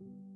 you.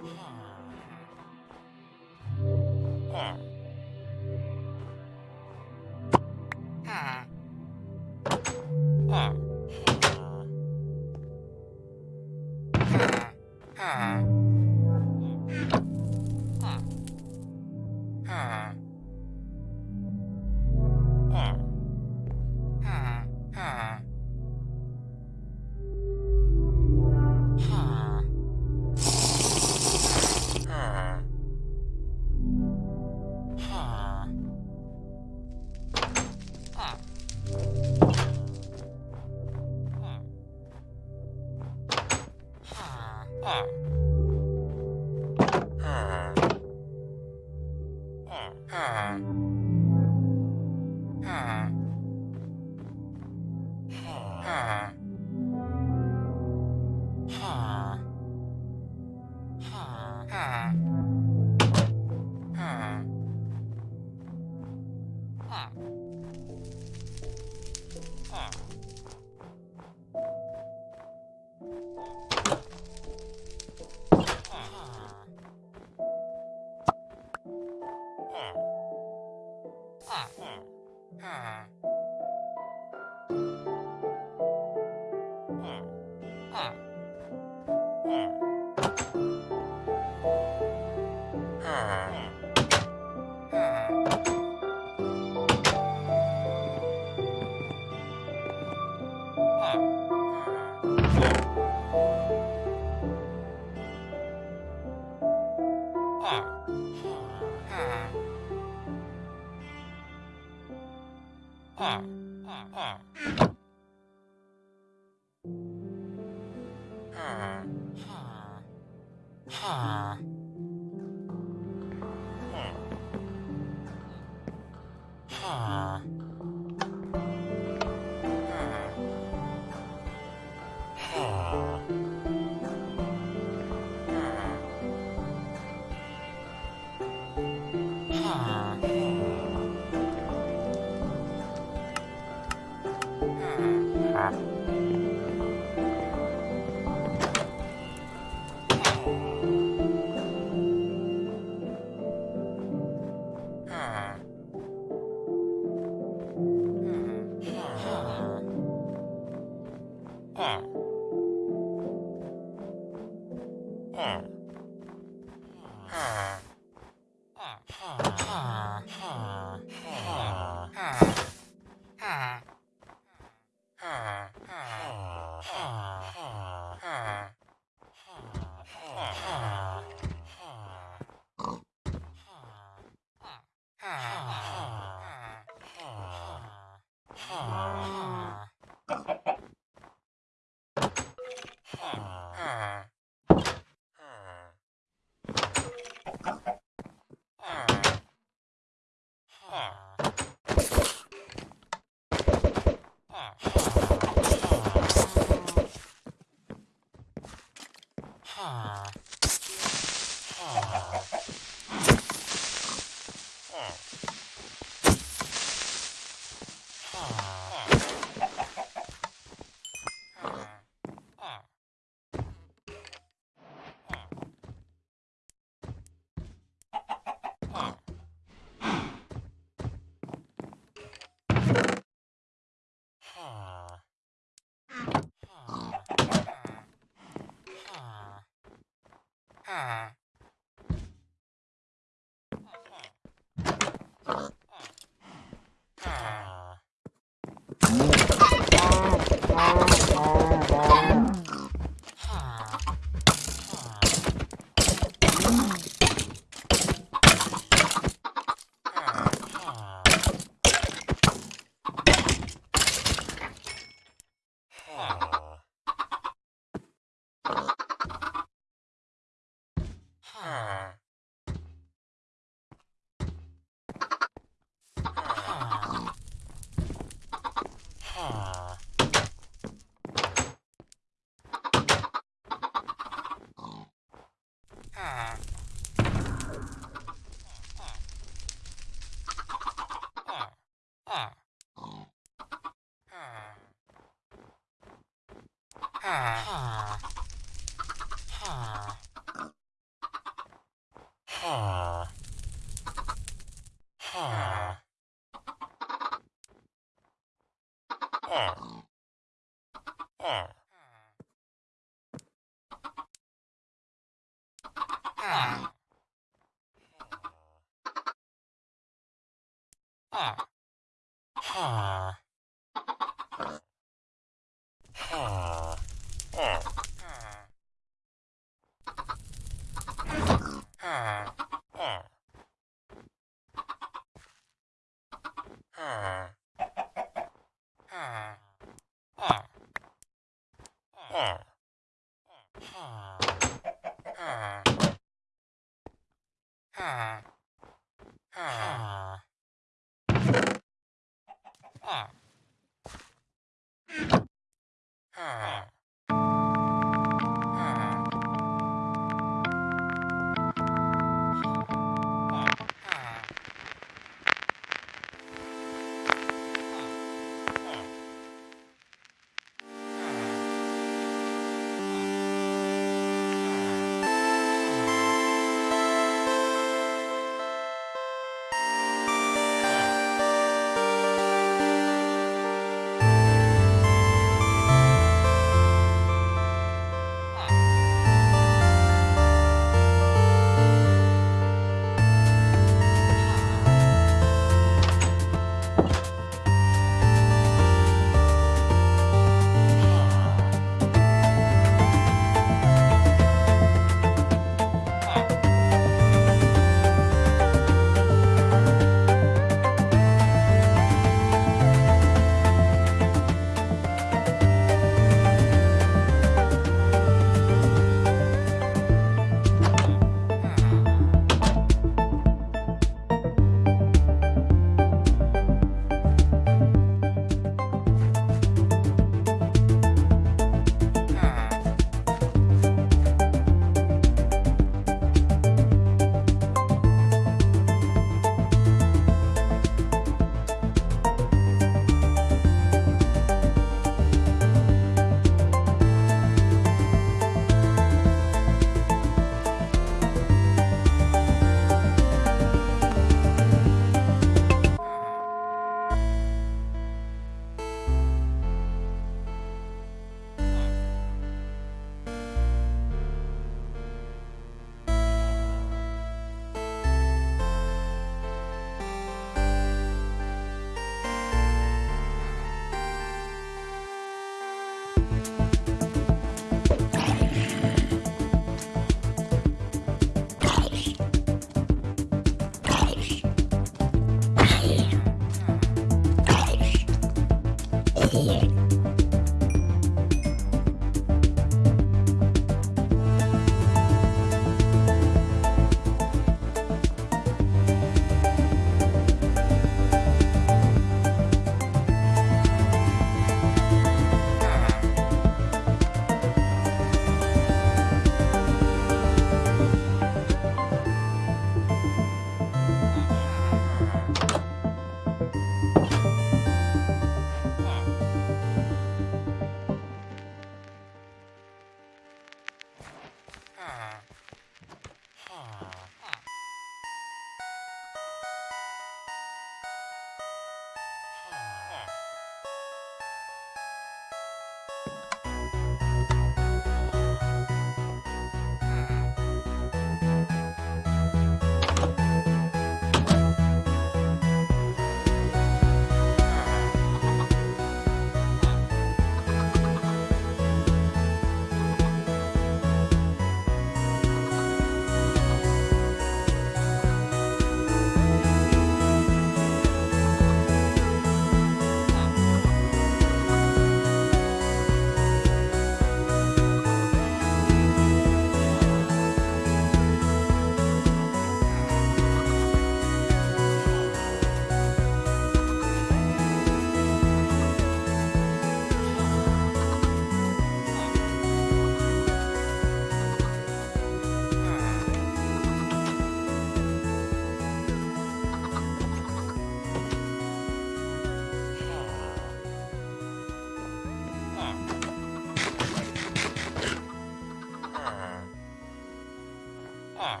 아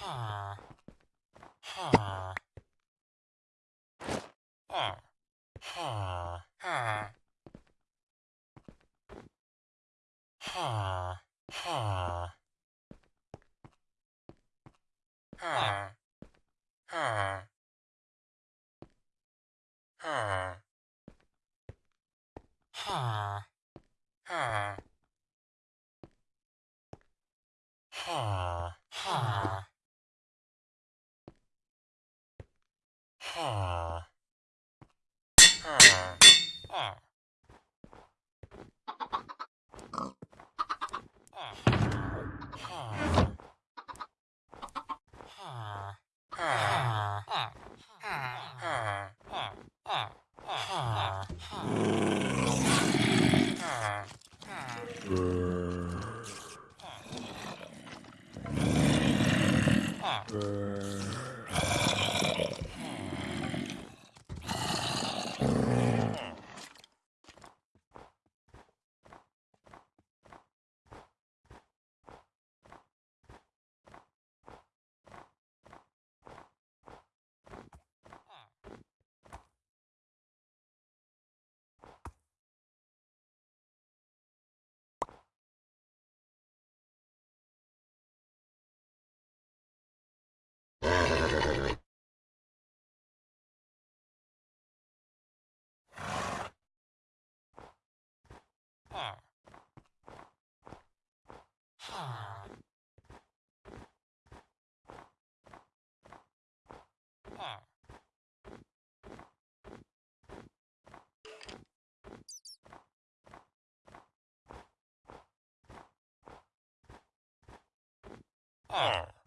Huh. Oh.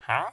Huh?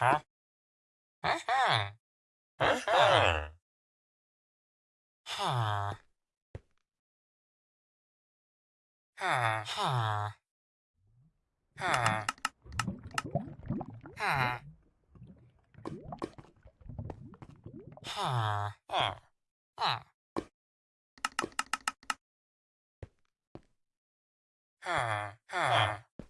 Uh-huh. Mm-hmm. Mm-hmm. Mm-hmm. huh. Uh huh. Uh huh. Huh. Huh. Huh. Huh. Huh. Huh. Huh. Huh. Huh. Huh.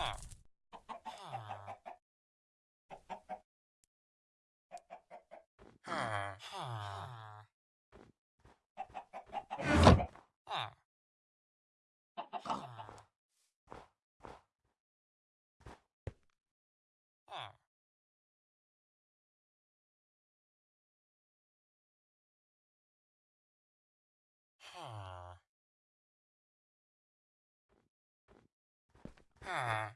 Huh? Ah.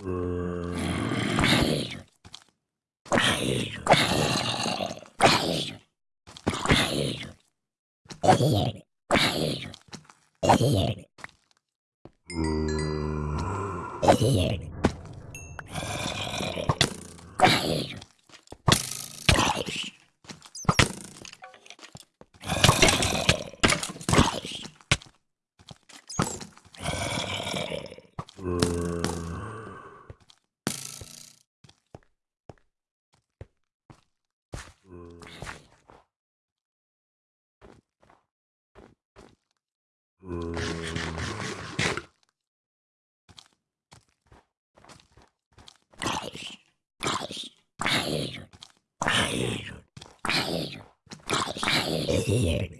Here. year.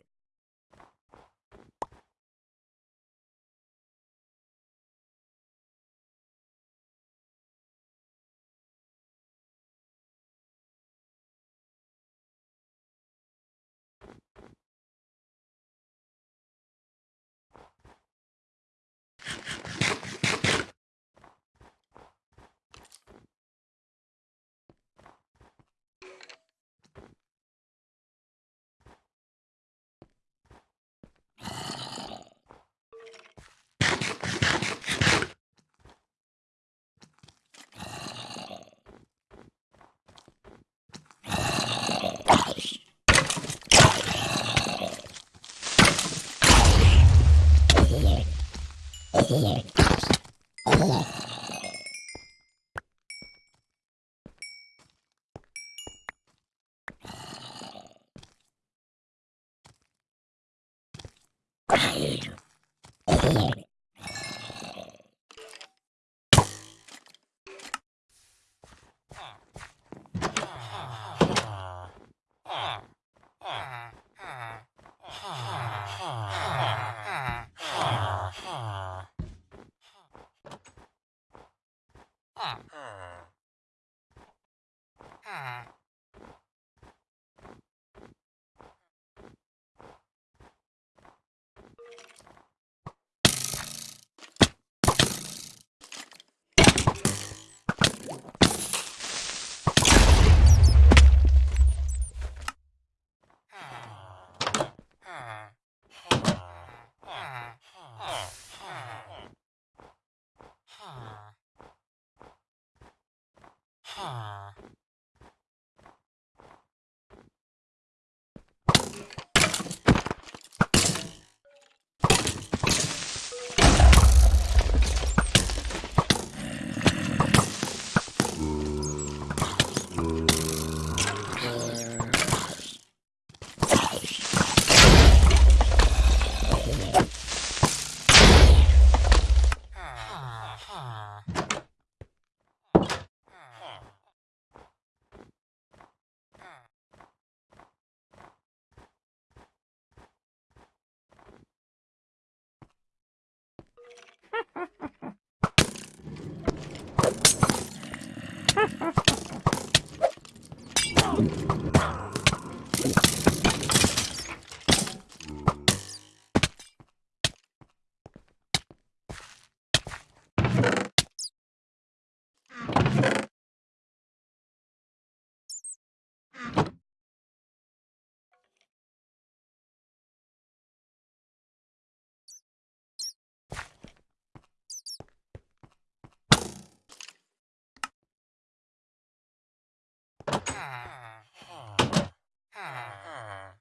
here. 啊啊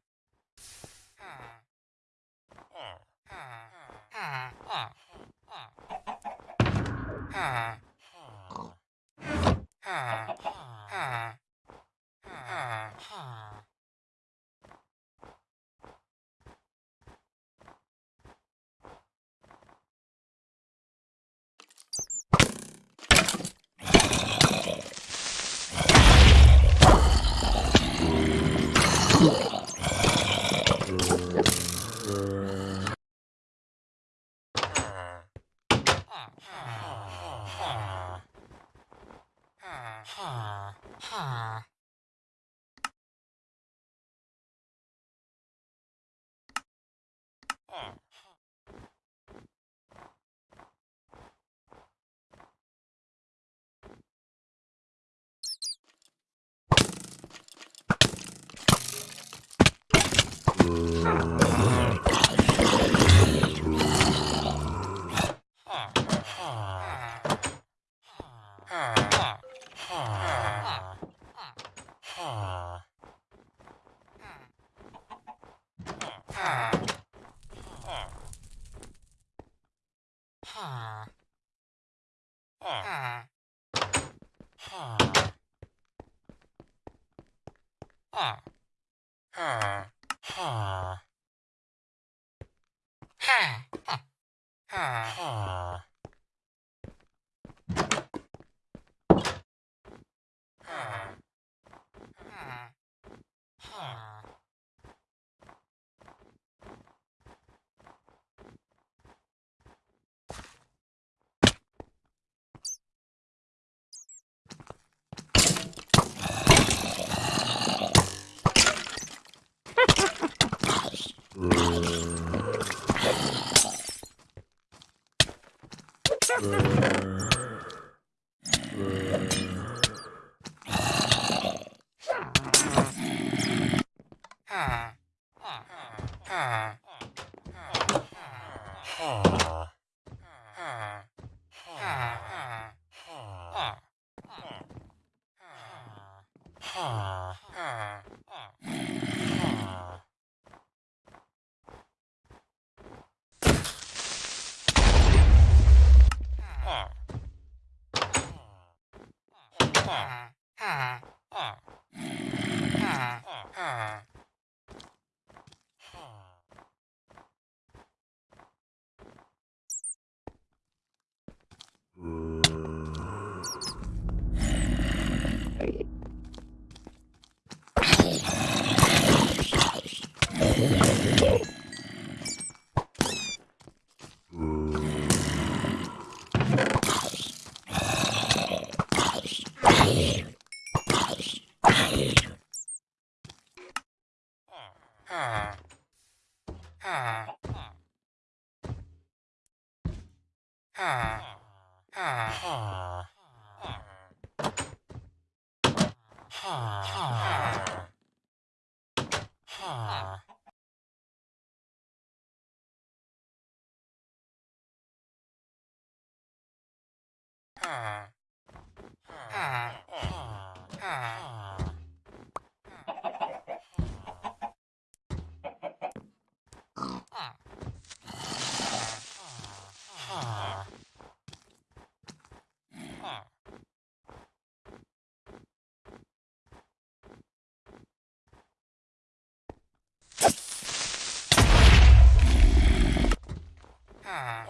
here.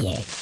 Here.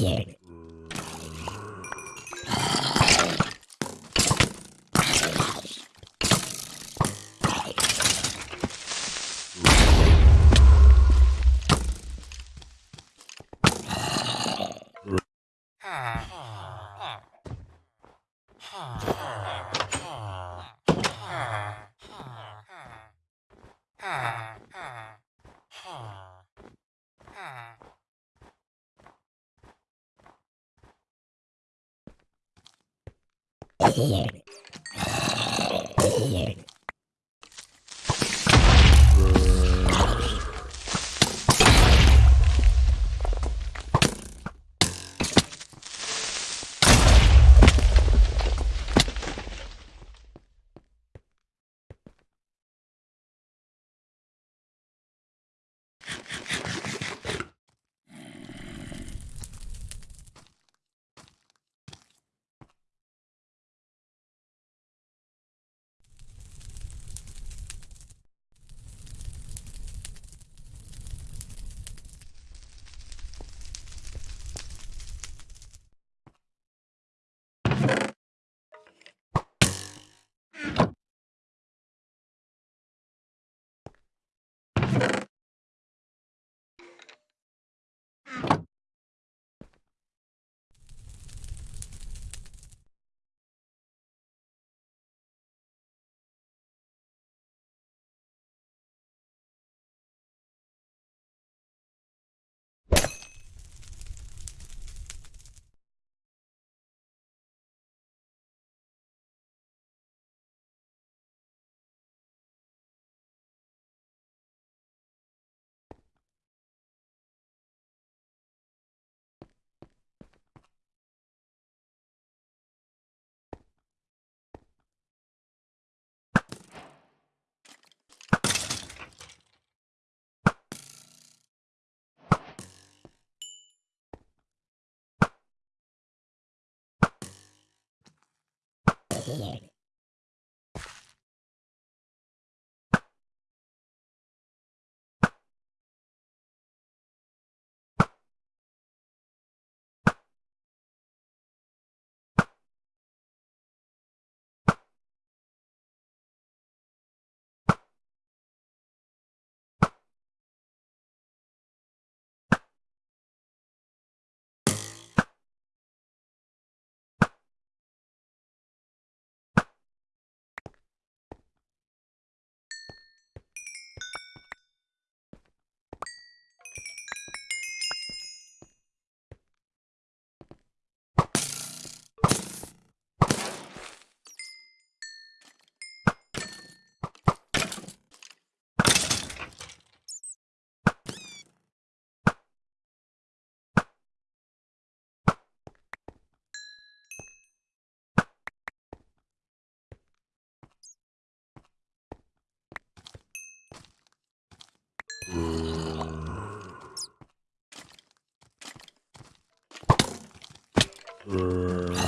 Here. Here. Here. Here.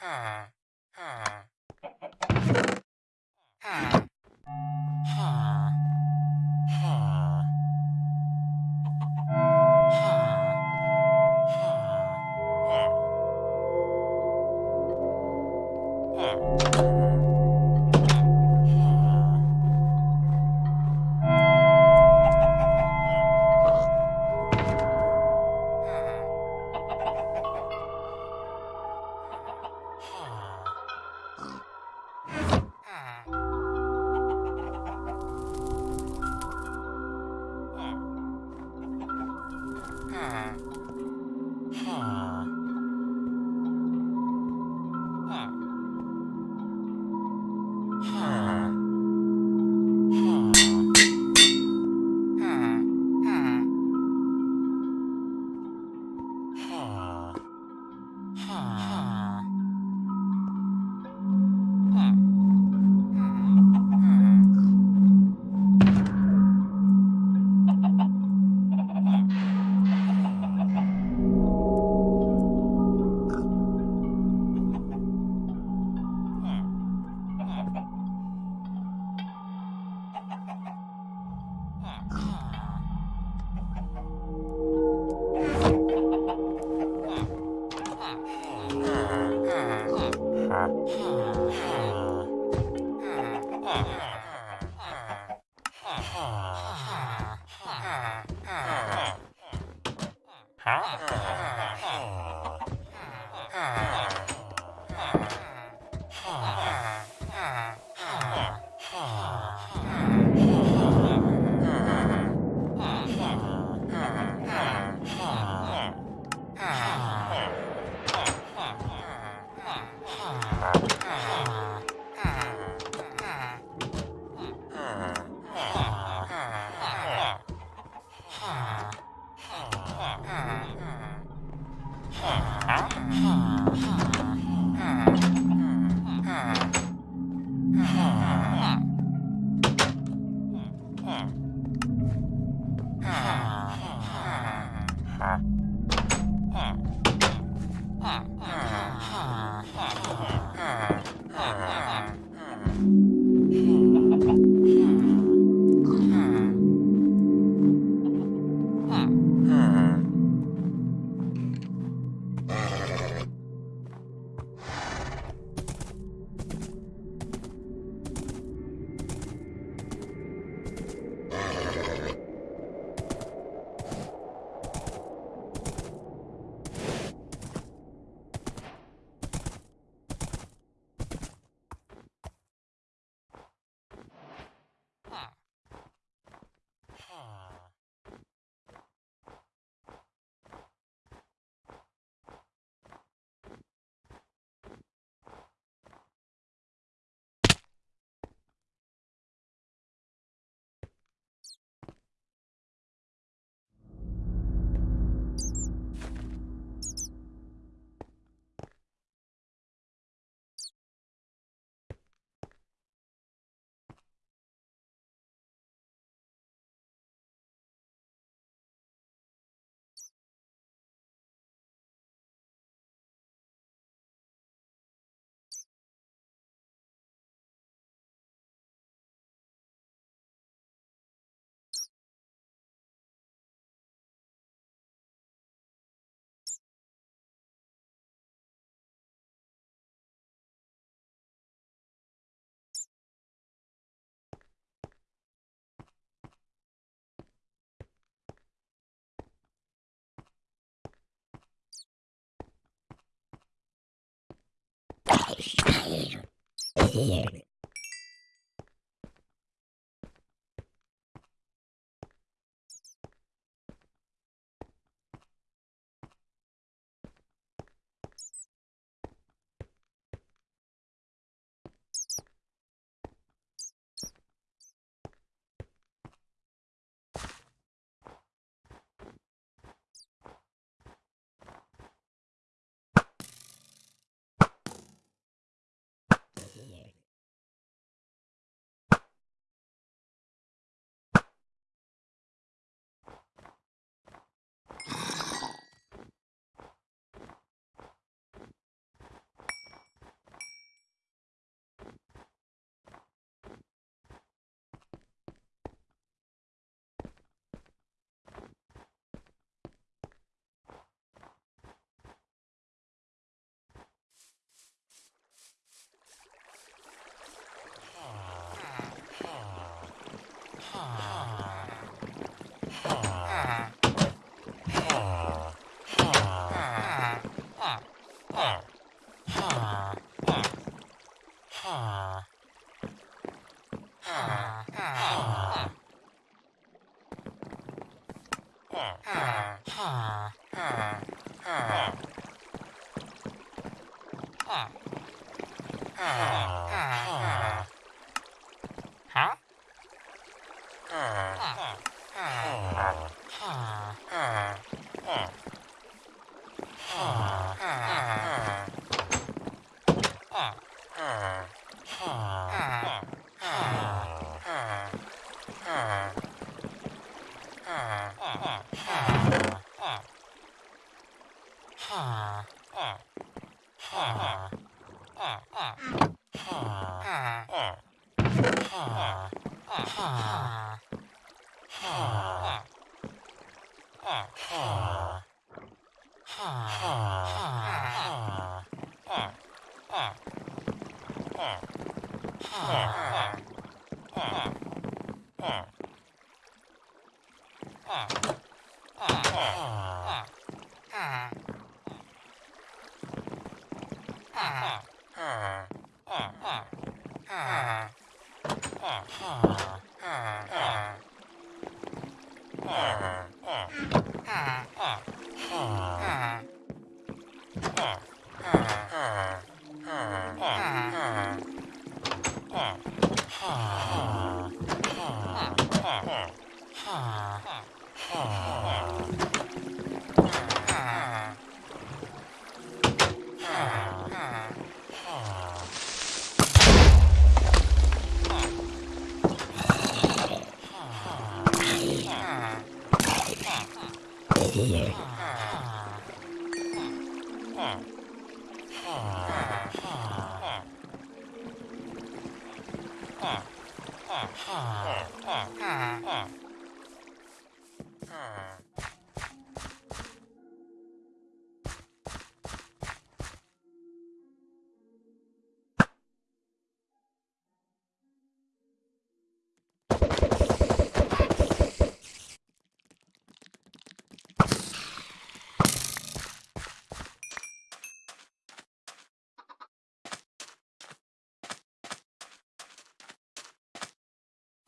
Huh. Here. Here. Huh?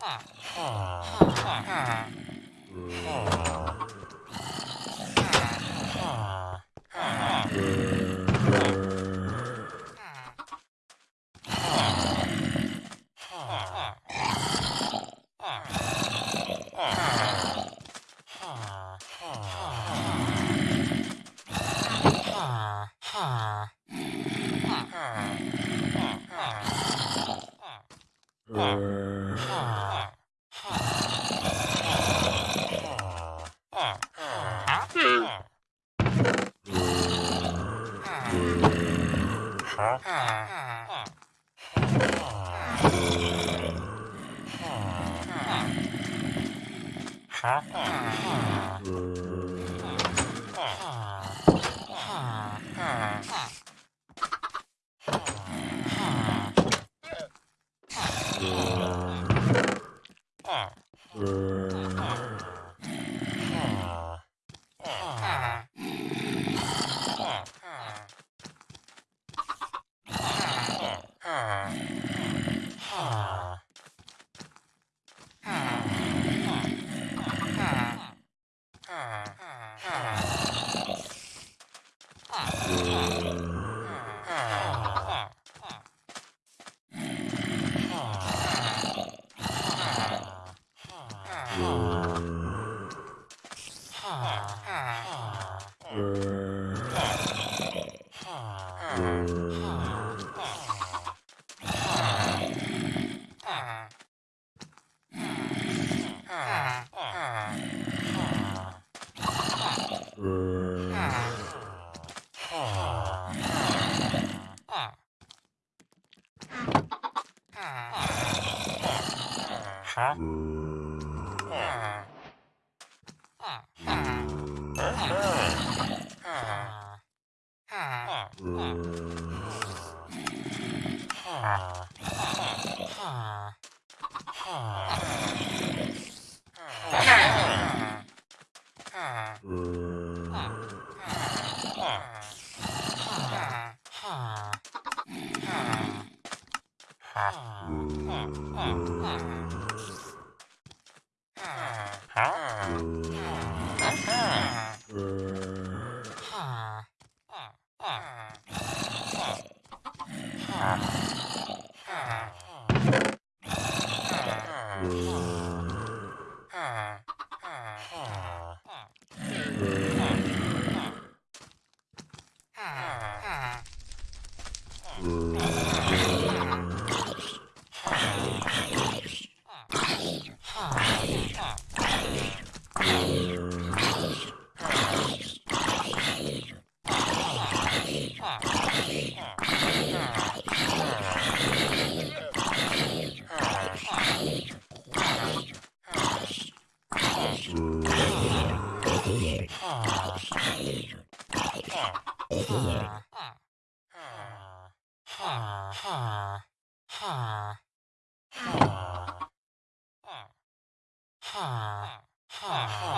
Ah, ah, ah, ah. はあ Oh. ha, ha. Ha.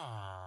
Hmm.